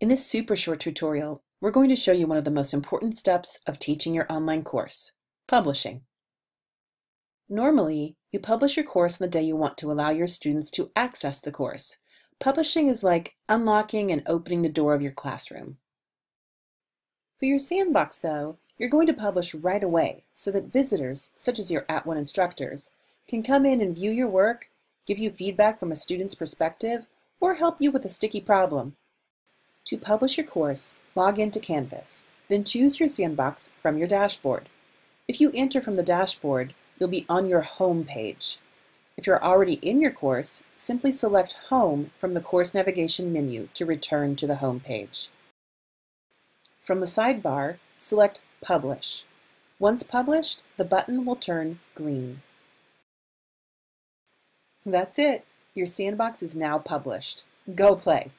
In this super short tutorial, we're going to show you one of the most important steps of teaching your online course, publishing. Normally, you publish your course on the day you want to allow your students to access the course. Publishing is like unlocking and opening the door of your classroom. For your sandbox, though, you're going to publish right away so that visitors, such as your At @ONE instructors, can come in and view your work, give you feedback from a student's perspective, or help you with a sticky problem. To publish your course, log into Canvas, then choose your sandbox from your dashboard. If you enter from the dashboard, you'll be on your home page. If you're already in your course, simply select Home from the course navigation menu to return to the home page. From the sidebar, select Publish. Once published, the button will turn green. That's it. Your sandbox is now published. Go play.